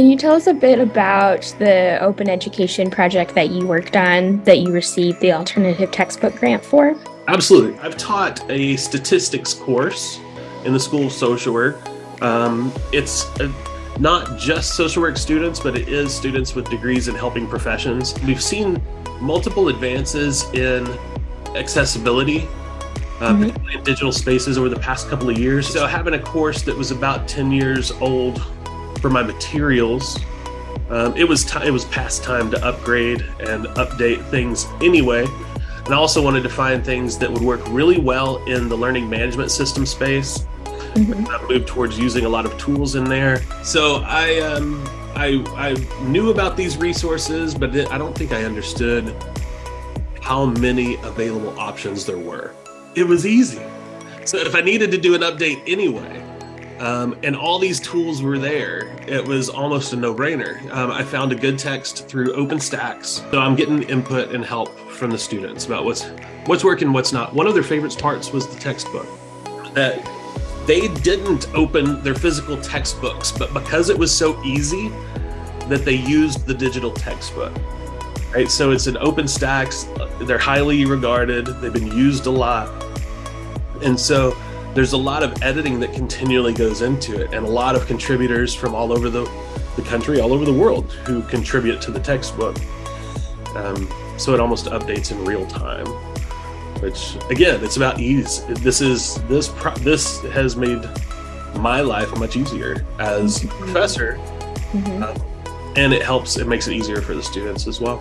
Can you tell us a bit about the open education project that you worked on that you received the alternative textbook grant for? Absolutely. I've taught a statistics course in the School of Social Work. Um, it's a, not just social work students, but it is students with degrees in helping professions. We've seen multiple advances in accessibility uh, mm -hmm. in digital spaces over the past couple of years. So having a course that was about 10 years old for my materials, um, it was it was past time to upgrade and update things anyway. And I also wanted to find things that would work really well in the learning management system space. Mm -hmm. I moved towards using a lot of tools in there. So I um, I, I knew about these resources, but I don't think I understood how many available options there were it was easy. So if I needed to do an update anyway, um, and all these tools were there, it was almost a no-brainer. Um, I found a good text through OpenStax, so I'm getting input and help from the students about what's what's working, what's not. One of their favorite parts was the textbook. That they didn't open their physical textbooks, but because it was so easy, that they used the digital textbook right? So it's an OpenStax. They're highly regarded. They've been used a lot. And so there's a lot of editing that continually goes into it and a lot of contributors from all over the, the country, all over the world who contribute to the textbook. Um, so it almost updates in real time, which again, it's about ease. This is, this, this has made my life much easier as a professor. Mm -hmm. uh, and it helps, it makes it easier for the students as well.